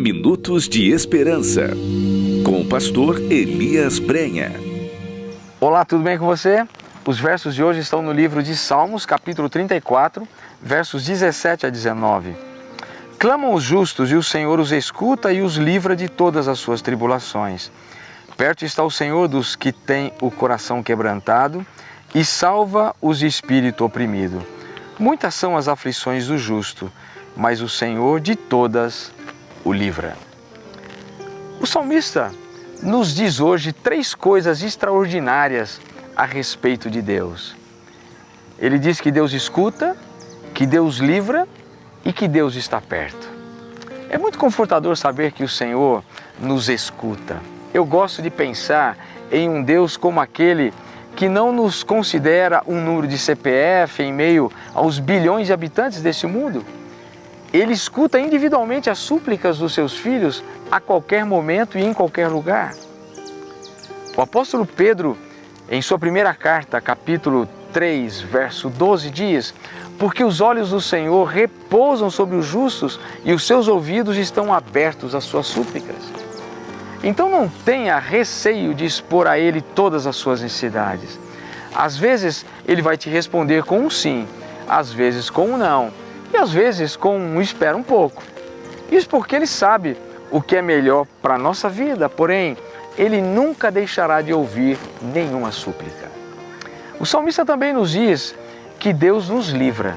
Minutos de Esperança, com o pastor Elias Brenha. Olá, tudo bem com você? Os versos de hoje estão no livro de Salmos, capítulo 34, versos 17 a 19. Clamam os justos e o Senhor os escuta e os livra de todas as suas tribulações. Perto está o Senhor dos que têm o coração quebrantado e salva os de espírito oprimido. Muitas são as aflições do justo, mas o Senhor de todas o livra. O salmista nos diz hoje três coisas extraordinárias a respeito de Deus. Ele diz que Deus escuta, que Deus livra e que Deus está perto. É muito confortador saber que o Senhor nos escuta. Eu gosto de pensar em um Deus como aquele que não nos considera um número de CPF em meio aos bilhões de habitantes deste mundo, ele escuta individualmente as súplicas dos seus filhos a qualquer momento e em qualquer lugar. O apóstolo Pedro, em sua primeira carta, capítulo 3, verso 12, diz: Porque os olhos do Senhor repousam sobre os justos e os seus ouvidos estão abertos às suas súplicas. Então não tenha receio de expor a Ele todas as suas necessidades. Às vezes Ele vai te responder com um sim, às vezes com um não às vezes com um espera um pouco. Isso porque ele sabe o que é melhor para a nossa vida, porém, ele nunca deixará de ouvir nenhuma súplica. O salmista também nos diz que Deus nos livra.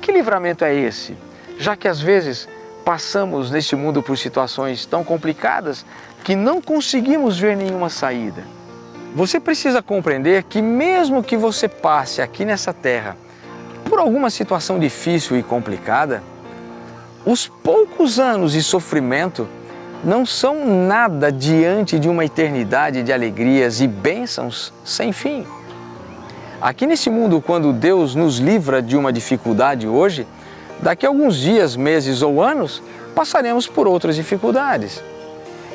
Que livramento é esse? Já que às vezes passamos neste mundo por situações tão complicadas que não conseguimos ver nenhuma saída. Você precisa compreender que mesmo que você passe aqui nessa terra por alguma situação difícil e complicada, os poucos anos de sofrimento não são nada diante de uma eternidade de alegrias e bênçãos sem fim. Aqui nesse mundo, quando Deus nos livra de uma dificuldade hoje, daqui a alguns dias, meses ou anos, passaremos por outras dificuldades.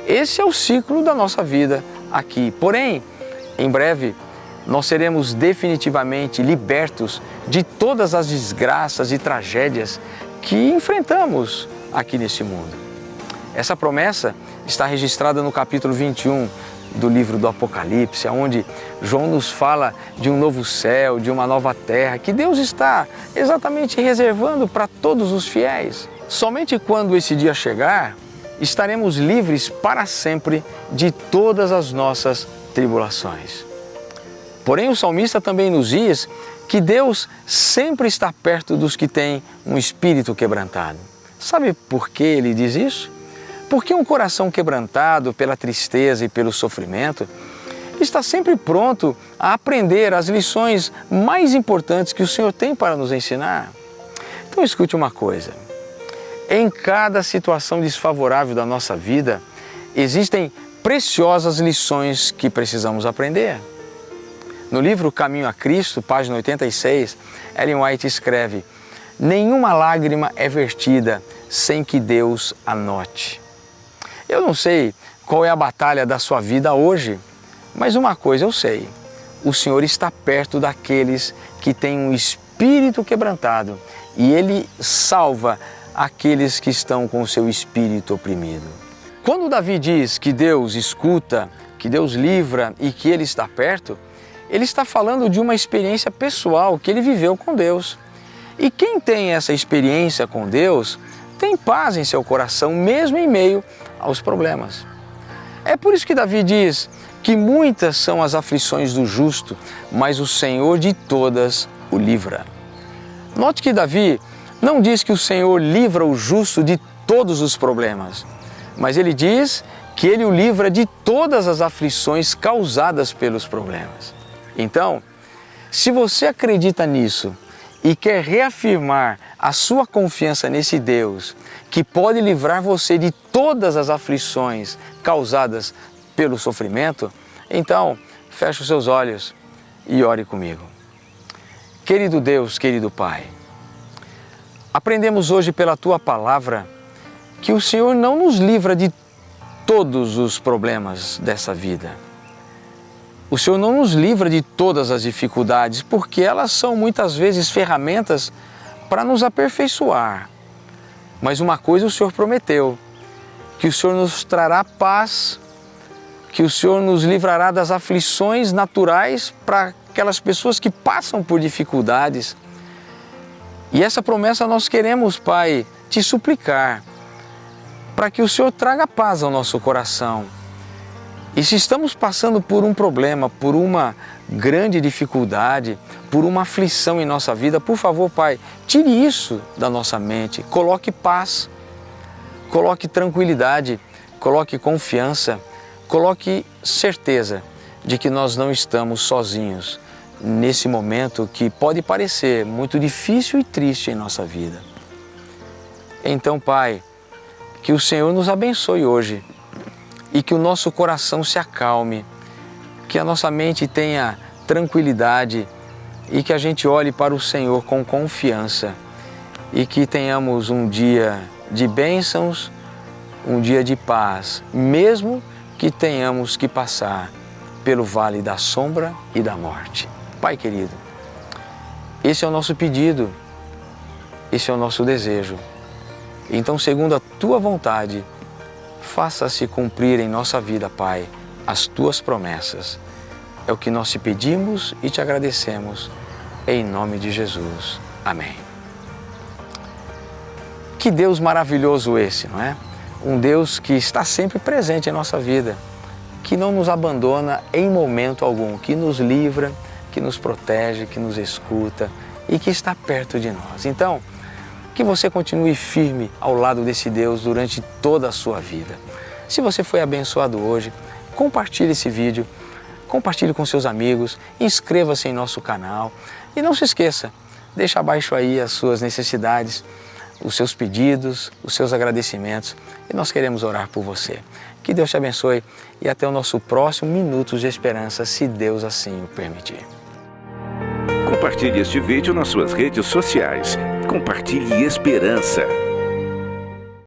Esse é o ciclo da nossa vida aqui. Porém, em breve, nós seremos definitivamente libertos de todas as desgraças e tragédias que enfrentamos aqui neste mundo. Essa promessa está registrada no capítulo 21 do livro do Apocalipse, onde João nos fala de um novo céu, de uma nova terra, que Deus está exatamente reservando para todos os fiéis. Somente quando esse dia chegar, estaremos livres para sempre de todas as nossas tribulações. Porém, o salmista também nos diz que Deus sempre está perto dos que têm um espírito quebrantado. Sabe por que ele diz isso? Porque um coração quebrantado pela tristeza e pelo sofrimento está sempre pronto a aprender as lições mais importantes que o Senhor tem para nos ensinar. Então escute uma coisa. Em cada situação desfavorável da nossa vida, existem preciosas lições que precisamos aprender. No livro Caminho a Cristo, página 86, Ellen White escreve: Nenhuma lágrima é vertida sem que Deus anote. Eu não sei qual é a batalha da sua vida hoje, mas uma coisa eu sei: o Senhor está perto daqueles que têm um espírito quebrantado e Ele salva aqueles que estão com o seu espírito oprimido. Quando Davi diz que Deus escuta, que Deus livra e que Ele está perto, ele está falando de uma experiência pessoal que ele viveu com Deus. E quem tem essa experiência com Deus tem paz em seu coração, mesmo em meio aos problemas. É por isso que Davi diz que muitas são as aflições do justo, mas o Senhor de todas o livra. Note que Davi não diz que o Senhor livra o justo de todos os problemas, mas ele diz que ele o livra de todas as aflições causadas pelos problemas. Então, se você acredita nisso e quer reafirmar a sua confiança nesse Deus que pode livrar você de todas as aflições causadas pelo sofrimento, então feche os seus olhos e ore comigo. Querido Deus, querido Pai, aprendemos hoje pela Tua palavra que o Senhor não nos livra de todos os problemas dessa vida o Senhor não nos livra de todas as dificuldades, porque elas são muitas vezes ferramentas para nos aperfeiçoar. Mas uma coisa o Senhor prometeu, que o Senhor nos trará paz, que o Senhor nos livrará das aflições naturais para aquelas pessoas que passam por dificuldades. E essa promessa nós queremos, Pai, te suplicar, para que o Senhor traga paz ao nosso coração. E se estamos passando por um problema, por uma grande dificuldade, por uma aflição em nossa vida, por favor, Pai, tire isso da nossa mente, coloque paz, coloque tranquilidade, coloque confiança, coloque certeza de que nós não estamos sozinhos nesse momento que pode parecer muito difícil e triste em nossa vida. Então, Pai, que o Senhor nos abençoe hoje e que o nosso coração se acalme, que a nossa mente tenha tranquilidade e que a gente olhe para o Senhor com confiança e que tenhamos um dia de bênçãos, um dia de paz, mesmo que tenhamos que passar pelo vale da sombra e da morte. Pai querido, esse é o nosso pedido, esse é o nosso desejo. Então, segundo a Tua vontade, faça-se cumprir em nossa vida, Pai, as Tuas promessas. É o que nós te pedimos e te agradecemos, em nome de Jesus. Amém. Que Deus maravilhoso esse, não é? Um Deus que está sempre presente em nossa vida, que não nos abandona em momento algum, que nos livra, que nos protege, que nos escuta e que está perto de nós. Então, que você continue firme ao lado desse Deus durante toda a sua vida. Se você foi abençoado hoje, compartilhe esse vídeo, compartilhe com seus amigos, inscreva-se em nosso canal e não se esqueça, deixa abaixo aí as suas necessidades, os seus pedidos, os seus agradecimentos e nós queremos orar por você. Que Deus te abençoe e até o nosso próximo Minutos de Esperança, se Deus assim o permitir. Compartilhe este vídeo nas suas redes sociais. Compartilhe esperança.